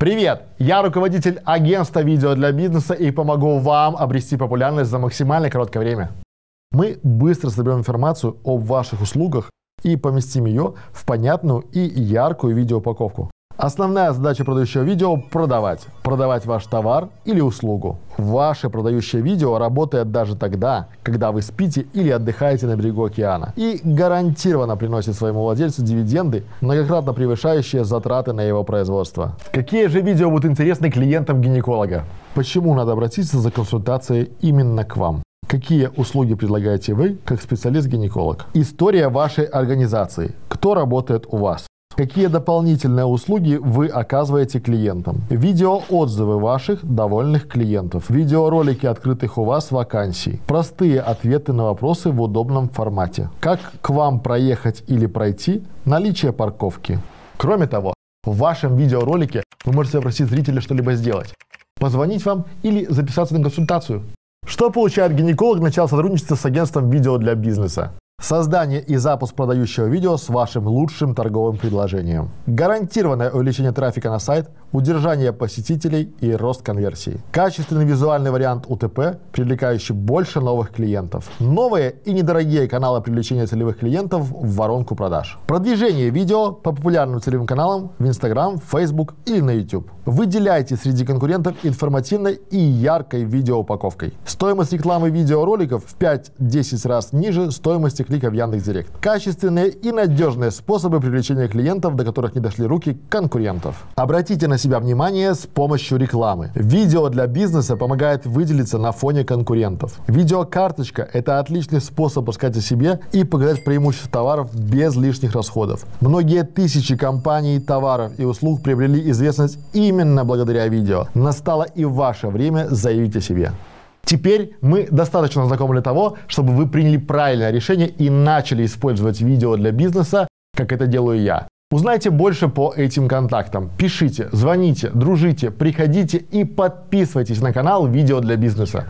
Привет! Я руководитель агентства видео для бизнеса и помогу вам обрести популярность за максимально короткое время. Мы быстро соберем информацию об ваших услугах и поместим ее в понятную и яркую видеоупаковку. Основная задача продающего видео – продавать. Продавать ваш товар или услугу. Ваше продающее видео работает даже тогда, когда вы спите или отдыхаете на берегу океана. И гарантированно приносит своему владельцу дивиденды, многократно превышающие затраты на его производство. Какие же видео будут интересны клиентам гинеколога? Почему надо обратиться за консультацией именно к вам? Какие услуги предлагаете вы, как специалист-гинеколог? История вашей организации. Кто работает у вас? Какие дополнительные услуги вы оказываете клиентам? Видеоотзывы ваших довольных клиентов. Видеоролики открытых у вас вакансий. Простые ответы на вопросы в удобном формате. Как к вам проехать или пройти? Наличие парковки. Кроме того, в вашем видеоролике вы можете попросить зрителя что-либо сделать. Позвонить вам или записаться на консультацию. Что получает гинеколог, начал сотрудничества с агентством видео для бизнеса? Создание и запуск продающего видео с вашим лучшим торговым предложением. Гарантированное увеличение трафика на сайт, удержание посетителей и рост конверсии. Качественный визуальный вариант УТП, привлекающий больше новых клиентов. Новые и недорогие каналы привлечения целевых клиентов в воронку продаж. Продвижение видео по популярным целевым каналам в Instagram, Facebook или на YouTube. Выделяйте среди конкурентов информативной и яркой видеоупаковкой. Стоимость рекламы видеороликов в 5-10 раз ниже стоимости клика в Яндекс.Директ. Качественные и надежные способы привлечения клиентов, до которых не дошли руки конкурентов. Обратите на себя внимание с помощью рекламы. Видео для бизнеса помогает выделиться на фоне конкурентов. Видеокарточка – это отличный способ рассказать о себе и показать преимущества товаров без лишних расходов. Многие тысячи компаний, товаров и услуг приобрели известность именно благодаря видео. Настало и ваше время заявить о себе. Теперь мы достаточно знакомы для того, чтобы вы приняли правильное решение и начали использовать видео для бизнеса, как это делаю я. Узнайте больше по этим контактам. Пишите, звоните, дружите, приходите и подписывайтесь на канал «Видео для бизнеса».